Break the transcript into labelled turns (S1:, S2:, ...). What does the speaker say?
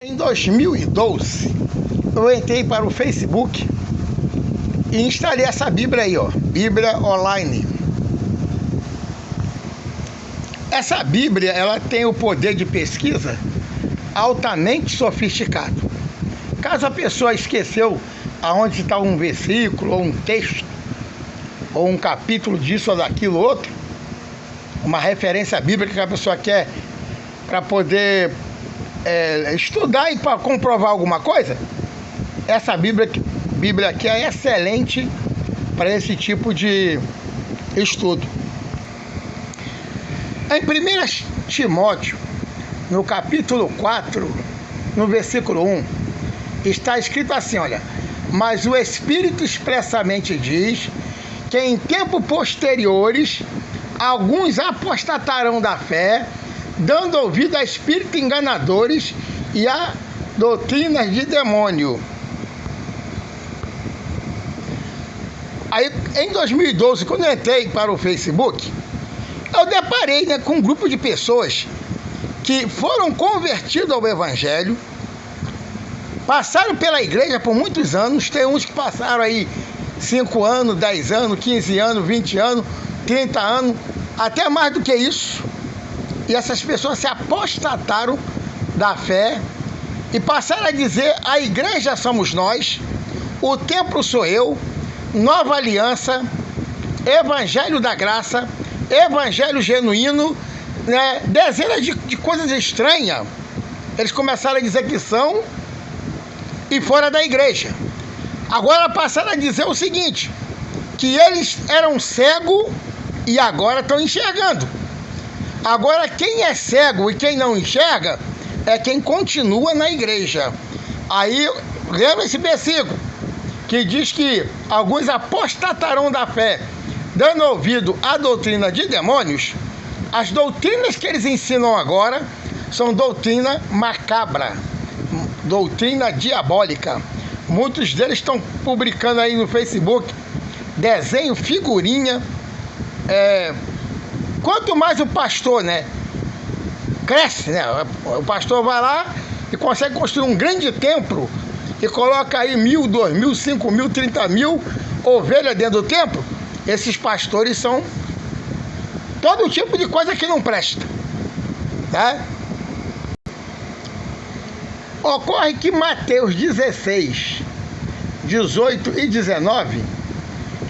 S1: Em 2012, eu entrei para o Facebook e instalei essa Bíblia aí, ó, Bíblia Online. Essa Bíblia, ela tem o poder de pesquisa altamente sofisticado. Caso a pessoa esqueceu aonde está um versículo, ou um texto, ou um capítulo disso ou daquilo outro, uma referência bíblica que a pessoa quer para poder é, estudar e para comprovar alguma coisa, essa Bíblia, Bíblia aqui é excelente para esse tipo de estudo. Em 1 Timóteo, no capítulo 4, no versículo 1, está escrito assim: olha, mas o Espírito expressamente diz que em tempos posteriores alguns apostatarão da fé dando ouvido a espíritos enganadores e a doutrinas de demônio. Aí, em 2012, quando eu entrei para o Facebook, eu deparei né, com um grupo de pessoas que foram convertidos ao Evangelho, passaram pela igreja por muitos anos, tem uns que passaram aí 5 anos, 10 anos, 15 anos, 20 anos, 30 anos, até mais do que isso e essas pessoas se apostataram da fé e passaram a dizer: a igreja somos nós, o templo sou eu, nova aliança, evangelho da graça, evangelho genuíno, né? dezenas de, de coisas estranhas. Eles começaram a dizer que são e fora da igreja. Agora passaram a dizer o seguinte: que eles eram cegos e agora estão enxergando. Agora, quem é cego e quem não enxerga é quem continua na igreja. Aí, lembra esse versículo que diz que alguns apostatarão da fé, dando ouvido à doutrina de demônios. As doutrinas que eles ensinam agora são doutrina macabra, doutrina diabólica. Muitos deles estão publicando aí no Facebook desenho, figurinha, é, Quanto mais o pastor, né, cresce, né? O pastor vai lá e consegue construir um grande templo e coloca aí mil, dois mil, cinco mil, trinta mil ovelhas dentro do templo. Esses pastores são todo tipo de coisa que não presta, tá? Ocorre que Mateus 16, 18 e 19